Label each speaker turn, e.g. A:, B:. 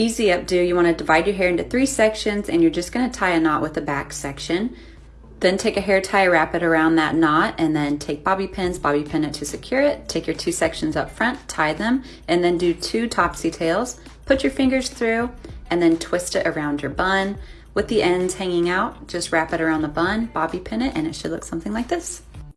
A: Easy updo, you wanna divide your hair into three sections and you're just gonna tie a knot with the back section. Then take a hair tie, wrap it around that knot, and then take bobby pins, bobby pin it to secure it. Take your two sections up front, tie them, and then do two topsy tails. Put your fingers through, and then twist it around your bun. With the ends hanging out, just wrap it around the bun, bobby pin it, and it should look something like this.